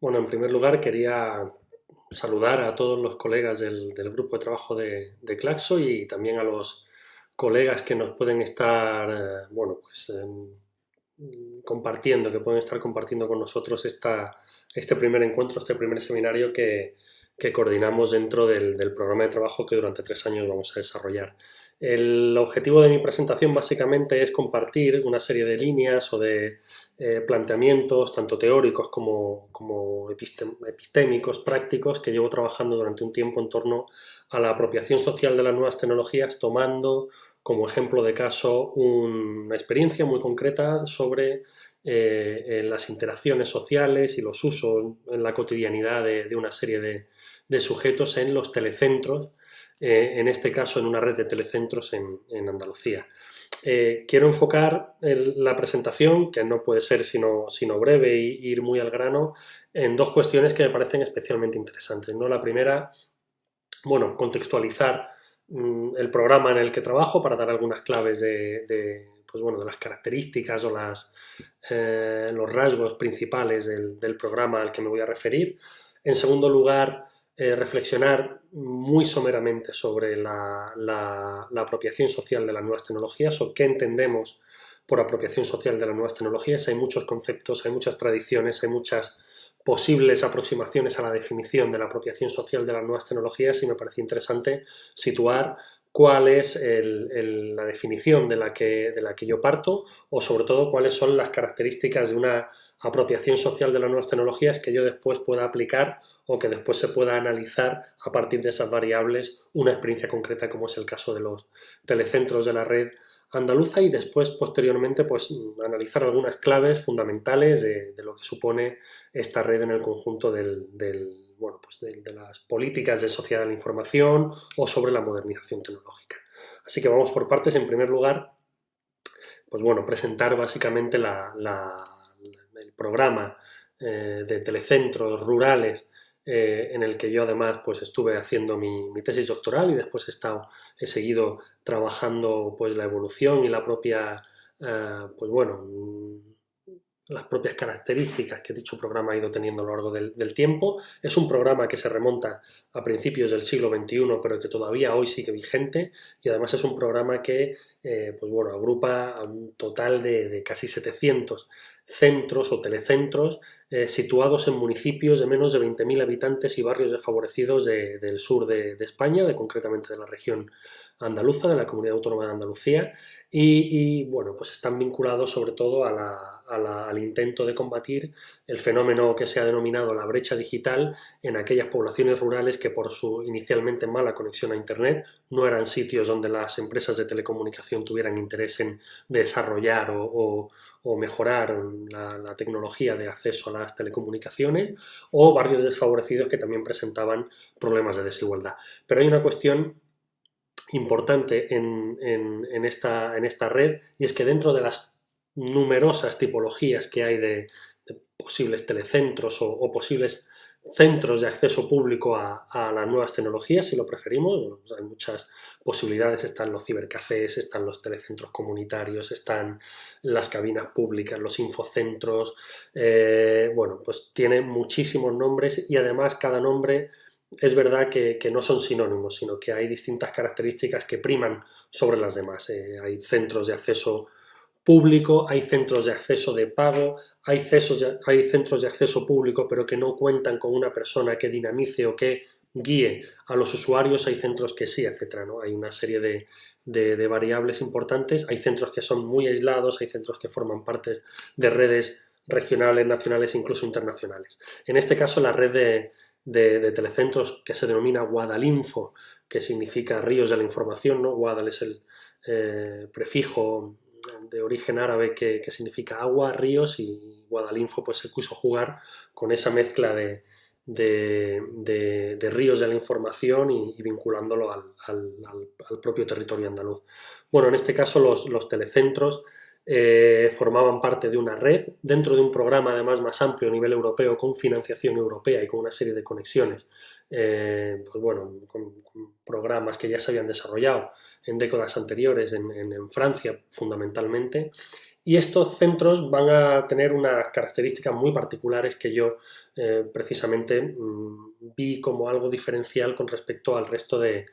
Bueno, en primer lugar quería saludar a todos los colegas del, del grupo de trabajo de, de, Claxo y también a los colegas que nos pueden estar, eh, bueno, pues eh, compartiendo, que pueden estar compartiendo con nosotros esta, este primer encuentro, este primer seminario que, que coordinamos dentro del, del, programa de trabajo que durante tres años vamos a desarrollar. El objetivo de mi presentación básicamente es compartir una serie de líneas o de eh, planteamientos, tanto teóricos como, como epistémicos, prácticos, que llevo trabajando durante un tiempo en torno a la apropiación social de las nuevas tecnologías, tomando como ejemplo de caso una experiencia muy concreta sobre eh, las interacciones sociales y los usos en la cotidianidad de, de una serie de, de, sujetos en los telecentros, eh, en este caso en una red de telecentros en, Andalucía. Eh, quiero enfocar la presentación, que no puede ser sino, sino breve e ir muy al grano, en dos cuestiones que me parecen especialmente interesantes. ¿no? La primera, bueno, contextualizar mmm, el programa en el que trabajo para dar algunas claves de, pues bueno, de las características o las, eh, los rasgos principales del programa al que me voy a referir. En segundo lugar, eh, reflexionar muy someramente sobre la, la, apropiación social de las nuevas tecnologías o qué entendemos por apropiación social de las nuevas tecnologías. Hay muchos conceptos, hay muchas tradiciones, hay muchas posibles aproximaciones a la definición de la apropiación social de las nuevas tecnologías y me parece interesante situar cuál es la definición de la, que, de la que yo parto o sobre todo cuáles son las características de una apropiación social de las nuevas tecnologías que yo después pueda aplicar o que después se pueda analizar a partir de esas variables una experiencia concreta como es el caso de los telecentros de la red andaluza y después posteriormente pues analizar algunas claves fundamentales de, de lo que supone esta red en el conjunto del, del bueno, pues de, las políticas de sociedad de la información o sobre la modernización tecnológica. Así que vamos por partes. En primer lugar, pues bueno, presentar básicamente la, el programa eh, de telecentros rurales eh, en el que yo además pues estuve haciendo mi, mi, tesis doctoral y después he, estado, he seguido trabajando pues la evolución y la propia, eh, pues bueno, las propias características que dicho programa ha ido teniendo a lo largo del, tiempo. Es un programa que se remonta a principios del siglo XXI, pero que todavía hoy sigue vigente y además es un programa que eh, pues bueno, agrupa a un total de, casi 700 centros o telecentros eh, situados en municipios de menos de 20.000 habitantes y barrios desfavorecidos de, del sur de, de, España, de, concretamente de la región andaluza, de la Comunidad Autónoma de Andalucía, y, y bueno, pues están vinculados sobre todo a la, al intento de combatir el fenómeno que se ha denominado la brecha digital en aquellas poblaciones rurales que por su inicialmente mala conexión a Internet no eran sitios donde las empresas de telecomunicación tuvieran interés en desarrollar o, mejorar la, tecnología de acceso a las telecomunicaciones o barrios desfavorecidos que también presentaban problemas de desigualdad. Pero hay una cuestión importante en esta red y es que dentro de las numerosas tipologías que hay de, posibles telecentros o, posibles centros de acceso público a, las nuevas tecnologías, si lo preferimos. Pues hay muchas posibilidades, están los cibercafés, están los telecentros comunitarios, están las cabinas públicas, los infocentros, eh, bueno, pues tiene muchísimos nombres y además cada nombre es verdad que, que, no son sinónimos, sino que hay distintas características que priman sobre las demás. Eh, hay centros de acceso público, hay centros de acceso de pago, hay, de, hay centros de acceso público pero que no cuentan con una persona que dinamice o que guíe a los usuarios, hay centros que sí, etc. ¿no? Hay una serie de, de, variables importantes, hay centros que son muy aislados, hay centros que forman parte de redes regionales, nacionales, incluso internacionales. En este caso, la red de, de, de telecentros que se denomina Guadalinfo, que significa ríos de la información, ¿no? Guadal es el eh, prefijo de origen árabe que, que, significa agua, ríos y Guadalinfo pues se quiso jugar con esa mezcla de, de, de, de ríos de la información y, vinculándolo al, al, al, propio territorio andaluz. Bueno, en este caso los, los telecentros eh, formaban parte de una red dentro de un programa además más amplio a nivel europeo con financiación europea y con una serie de conexiones, eh, pues bueno, con, programas que ya se habían desarrollado en décadas anteriores en Francia fundamentalmente. Y estos centros van a tener unas características muy particulares que yo eh, precisamente mm, vi como algo diferencial con respecto al resto de,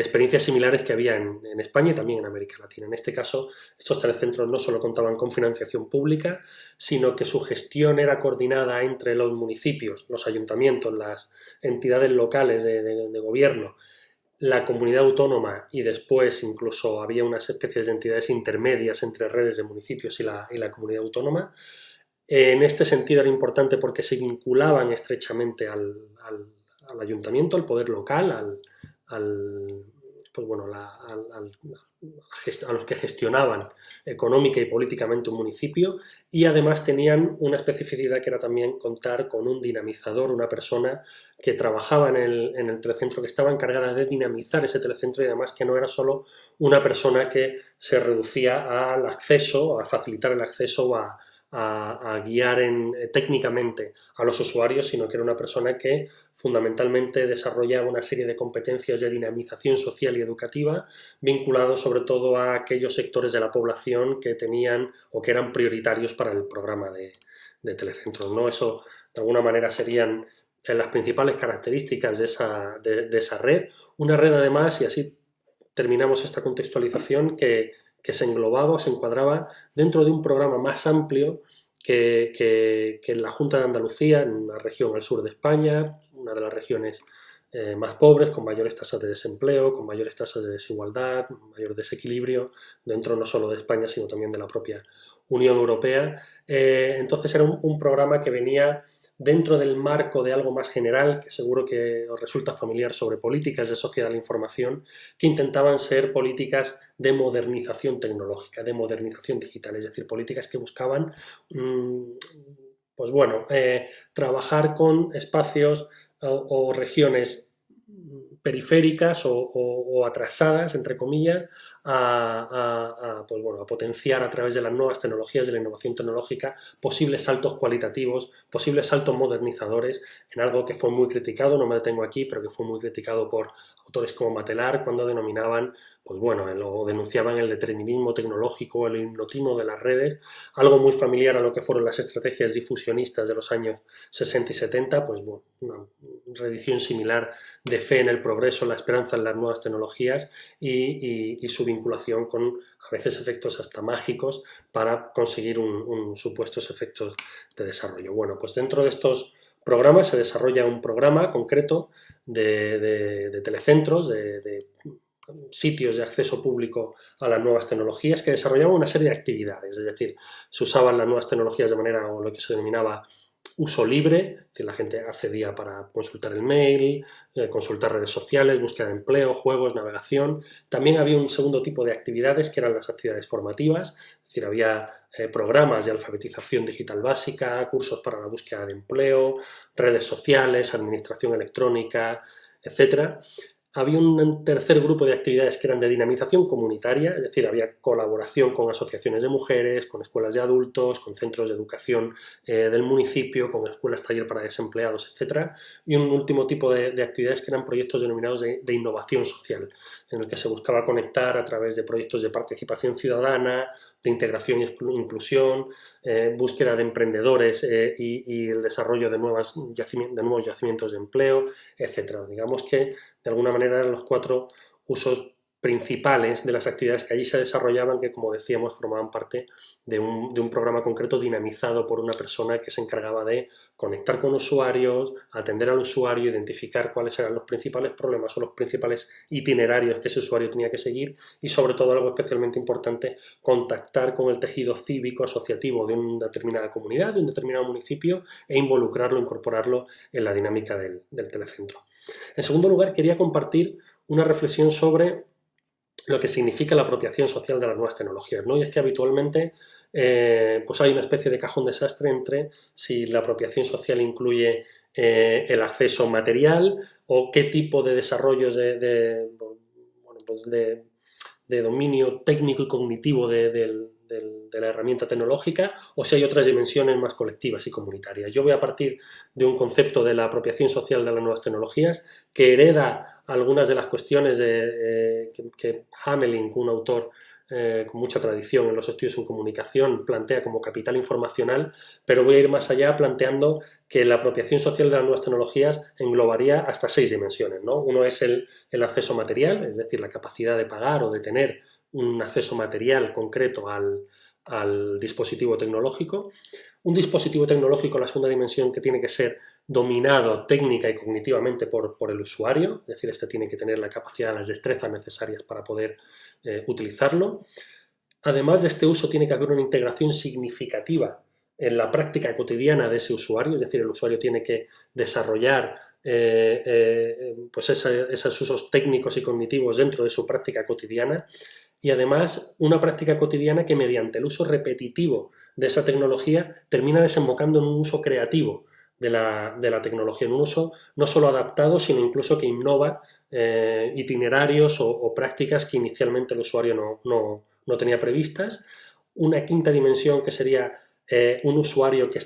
experiencias similares que había en, España y también en América Latina. En este caso, estos telecentros no solo contaban con financiación pública, sino que su gestión era coordinada entre los municipios, los ayuntamientos, las entidades locales de gobierno la comunidad autónoma y después incluso había unas especies de entidades intermedias entre redes de municipios y la, comunidad autónoma. En este sentido era importante porque se vinculaban estrechamente al, ayuntamiento, al poder local, al, pues a los que gestionaban económica y políticamente un municipio y además tenían una especificidad que era también contar con un dinamizador, una persona que trabajaba en el, en el telecentro, que estaba encargada de dinamizar ese telecentro y además que no era solo una persona que se reducía al acceso, a facilitar el acceso a, a, guiar eh, técnicamente a los usuarios, sino que era una persona que fundamentalmente desarrollaba una serie de competencias de dinamización social y educativa vinculados sobre todo a aquellos sectores de la población que tenían o que eran prioritarios para el programa de, de telecentros. ¿no? Eso de alguna manera serían eh, las principales características de esa, de esa red. Una red además, y así terminamos esta contextualización, que que se englobaba o se encuadraba dentro de un programa más amplio que, que, la Junta de Andalucía, en una región al sur de España, una de las regiones eh, más pobres, con mayores tasas de desempleo, con mayores tasas de desigualdad, mayor desequilibrio, dentro no solo de España, sino también de la propia Unión Europea. Eh, entonces era un, programa que venía dentro del marco de algo más general, que seguro que os resulta familiar sobre políticas de sociedad de la información, que intentaban ser políticas de modernización tecnológica, de modernización digital, es decir, políticas que buscaban, mm, pues bueno, eh, trabajar con espacios o regiones periféricas o, atrasadas, entre comillas, a, pues bueno, a potenciar a través de las nuevas tecnologías, de la innovación tecnológica, posibles saltos cualitativos, posibles saltos modernizadores, en algo que fue muy criticado, no me detengo aquí, pero que fue muy criticado por autores como Matelar, cuando denominaban pues bueno, lo denunciaban el determinismo tecnológico, el hipnotismo de las redes, algo muy familiar a lo que fueron las estrategias difusionistas de los años 60 y 70, pues bueno, una reedición similar de fe en el progreso, la esperanza en las nuevas tecnologías y, su vinculación con a veces efectos hasta mágicos para conseguir un, supuestos efectos de desarrollo. Bueno, pues dentro de estos programas se desarrolla un programa concreto de, telecentros, de sitios de acceso público a las nuevas tecnologías que desarrollaban una serie de actividades, es decir, se usaban las nuevas tecnologías de manera o lo que se denominaba uso libre, es decir, la gente accedía para consultar el mail, eh, consultar redes sociales, búsqueda de empleo, juegos, navegación. También había un segundo tipo de actividades que eran las actividades formativas, es decir, había eh, programas de alfabetización digital básica, cursos para la búsqueda de empleo, redes sociales, administración electrónica, etcétera había un tercer grupo de actividades que eran de dinamización comunitaria, es decir, había colaboración con asociaciones de mujeres, con escuelas de adultos, con centros de educación eh, del municipio, con escuelas taller para desempleados, etc. Y un último tipo de, actividades que eran proyectos denominados de, innovación social, en el que se buscaba conectar a través de proyectos de participación ciudadana, de integración e inclusión, eh, búsqueda de emprendedores eh, y, el desarrollo de, de nuevos yacimientos de empleo, etc. Digamos que de alguna manera eran los cuatro usos principales de las actividades que allí se desarrollaban que, como decíamos, formaban parte de un, de un, programa concreto dinamizado por una persona que se encargaba de conectar con usuarios, atender al usuario, identificar cuáles eran los principales problemas o los principales itinerarios que ese usuario tenía que seguir y, sobre todo, algo especialmente importante, contactar con el tejido cívico asociativo de una determinada comunidad, de un determinado municipio e involucrarlo, incorporarlo en la dinámica del, del telecentro. En segundo lugar, quería compartir una reflexión sobre lo que significa la apropiación social de las nuevas tecnologías. ¿no? Y es que habitualmente eh, pues hay una especie de cajón desastre entre si la apropiación social incluye eh, el acceso material o qué tipo de desarrollos de, pues dominio técnico y cognitivo del, de la herramienta tecnológica o si hay otras dimensiones más colectivas y comunitarias. Yo voy a partir de un concepto de la apropiación social de las nuevas tecnologías que hereda algunas de las cuestiones de, eh, que, Hamelin, un autor eh, con mucha tradición en los estudios en comunicación, plantea como capital informacional, pero voy a ir más allá planteando que la apropiación social de las nuevas tecnologías englobaría hasta seis dimensiones. ¿no? Uno es el, acceso material, es decir, la capacidad de pagar o de tener un acceso material concreto al, al dispositivo tecnológico. Un dispositivo tecnológico, la segunda dimensión, que tiene que ser dominado técnica y cognitivamente por, el usuario, es decir, este tiene que tener la capacidad, las destrezas necesarias para poder eh, utilizarlo. Además de este uso tiene que haber una integración significativa en la práctica cotidiana de ese usuario, es decir, el usuario tiene que desarrollar eh, eh, pues esos usos técnicos y cognitivos dentro de su práctica cotidiana y además una práctica cotidiana que mediante el uso repetitivo de esa tecnología termina desembocando en un uso creativo, de la, tecnología en un uso no solo adaptado, sino incluso que innova eh, itinerarios o, prácticas que inicialmente el usuario no, tenía previstas. Una quinta dimensión que sería eh, un usuario que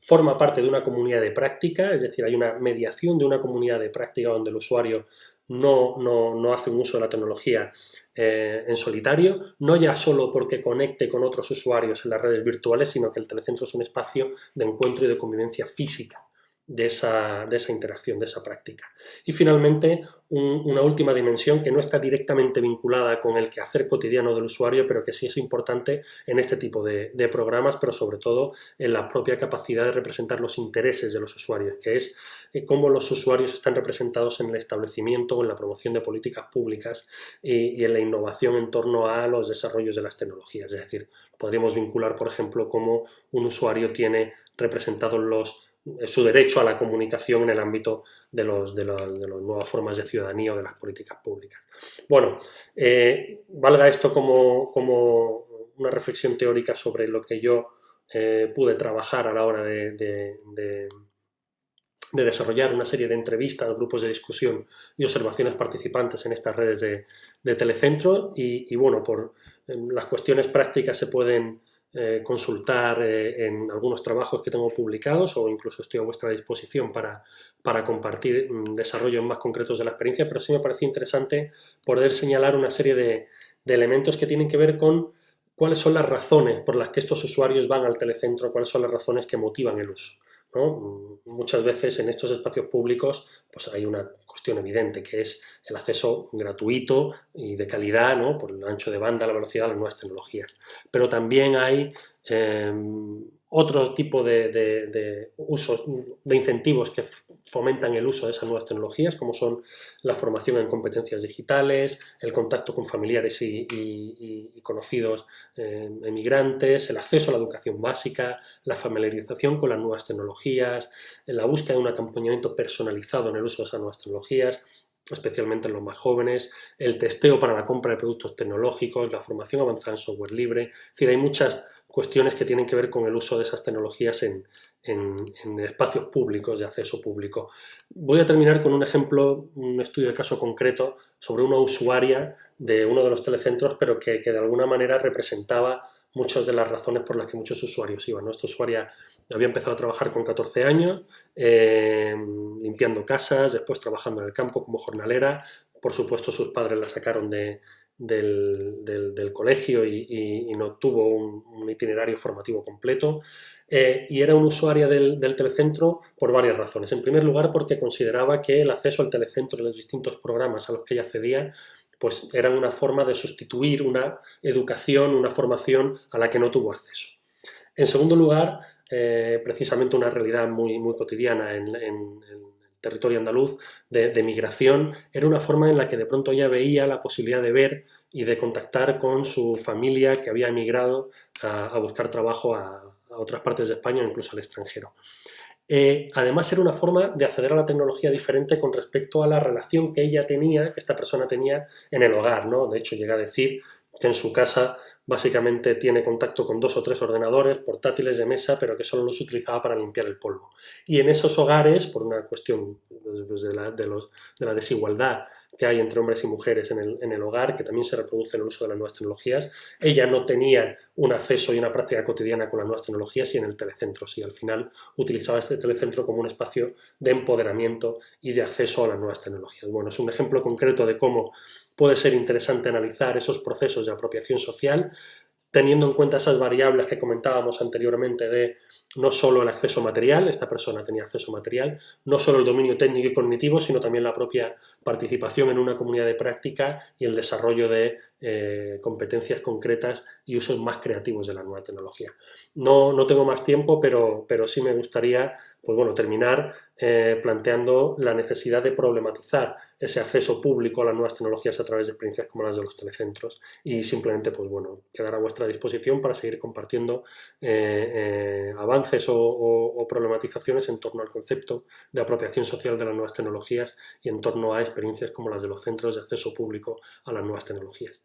forma parte de una comunidad de práctica, es decir, hay una mediación de una comunidad de práctica donde el usuario no, no, hace un uso de la tecnología eh, en solitario, no ya solo porque conecte con otros usuarios en las redes virtuales, sino que el telecentro es un espacio de encuentro y de convivencia física de esa, de esa interacción, de esa práctica. Y finalmente, una última dimensión que no está directamente vinculada con el quehacer cotidiano del usuario, pero que sí es importante en este tipo de, programas, pero sobre todo en la propia capacidad de representar los intereses de los usuarios, que es eh, cómo los usuarios están representados en el establecimiento en la promoción de políticas públicas y, y en la innovación en torno a los desarrollos de las tecnologías. Es decir, podríamos vincular, por ejemplo, cómo un usuario tiene representados los su derecho a la comunicación en el ámbito de, de, las nuevas formas de ciudadanía o de las políticas públicas. Bueno, eh, valga esto como, como, una reflexión teórica sobre lo que yo eh, pude trabajar a la hora de, de, desarrollar una serie de entrevistas, grupos de discusión y observaciones participantes en estas redes de, telecentro y, y bueno, por las cuestiones prácticas se pueden eh, consultar eh, en algunos trabajos que tengo publicados o incluso estoy a vuestra disposición para, para compartir mm, desarrollos más concretos de la experiencia, pero sí me pareció interesante poder señalar una serie de, de elementos que tienen que ver con cuáles son las razones por las que estos usuarios van al telecentro, cuáles son las razones que motivan el uso. Muchas veces en estos espacios públicos pues hay una cuestión evidente que es el acceso gratuito y de calidad ¿no? por el ancho de banda, la velocidad, las nuevas tecnologías. Pero también hay em, otro tipo de, usos, de incentivos que fomentan el uso de esas nuevas tecnologías, como son la formación en competencias digitales, el contacto con familiares y, conocidos eh, emigrantes, el acceso a la educación básica, la familiarización con las nuevas tecnologías, la búsqueda de un acompañamiento personalizado en el uso de esas nuevas tecnologías, especialmente en los más jóvenes, el testeo para la compra de productos tecnológicos, la formación avanzada en software libre, es decir, hay muchas cuestiones que tienen que ver con el uso de esas tecnologías en, espacios públicos, de acceso público. Voy a terminar con un ejemplo, un estudio de caso concreto sobre una usuaria de uno de los telecentros, pero que, de alguna manera representaba muchas de las razones por las que muchos usuarios iban. Esta usuaria había empezado a trabajar con 14 años, eh, limpiando casas, después trabajando en el campo como jornalera. Por supuesto, sus padres la sacaron de, del, colegio y, no tuvo un, itinerario formativo completo eh, y era un usuaria del, telecentro por varias razones. En primer lugar porque consideraba que el acceso al telecentro y los distintos programas a los que ella accedía pues eran una forma de sustituir una educación, una formación a la que no tuvo acceso. En segundo lugar, eh, precisamente una realidad muy, muy cotidiana en, en territorio andaluz de, migración, era una forma en la que de pronto ella veía la posibilidad de ver y de contactar con su familia que había emigrado a, buscar trabajo a, otras partes de España o incluso al extranjero. Eh, además era una forma de acceder a la tecnología diferente con respecto a la relación que ella tenía, que esta persona tenía en el hogar, ¿no? De hecho llega a decir que en su casa básicamente tiene contacto con dos o tres ordenadores portátiles de mesa, pero que solo los utilizaba para limpiar el polvo. Y en esos hogares, por una cuestión pues, de, la, de, los, de, la, desigualdad que hay entre hombres y mujeres en el, en el hogar, que también se reproduce en el uso de las nuevas tecnologías. Ella no tenía un acceso y una práctica cotidiana con las nuevas tecnologías y en el telecentro, sí, al final utilizaba este telecentro como un espacio de empoderamiento y de acceso a las nuevas tecnologías. Bueno, es un ejemplo concreto de cómo puede ser interesante analizar esos procesos de apropiación social teniendo en cuenta esas variables que comentábamos anteriormente de no solo el acceso material, esta persona tenía acceso material, no solo el dominio técnico y cognitivo, sino también la propia participación en una comunidad de práctica y el desarrollo de eh, competencias concretas y usos más creativos de la nueva tecnología. No, no tengo más tiempo, pero, pero sí me gustaría pues bueno, terminar eh, planteando la necesidad de problematizar ese acceso público a las nuevas tecnologías a través de experiencias como las de los telecentros y simplemente pues bueno, quedar a vuestra disposición para seguir compartiendo eh, avances o, problematizaciones en torno al concepto de apropiación social de las nuevas tecnologías y en torno a experiencias como las de los centros de acceso público a las nuevas tecnologías.